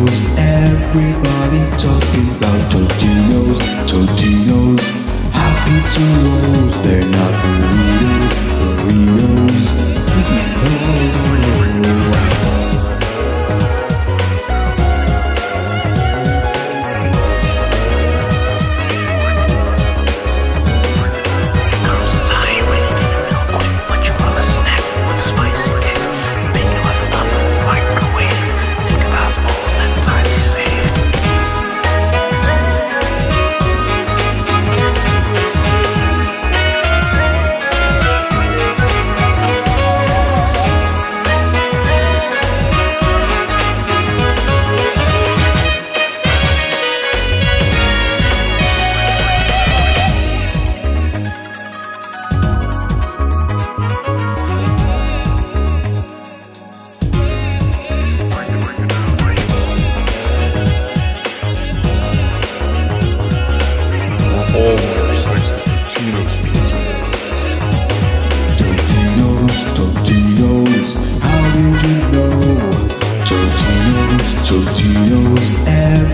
Tortinos, everybody's talking about Tortinos, Tortinos. Happy to roll.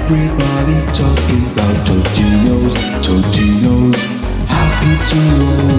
Everybody's talking about Totino's, Totino's. How pizza you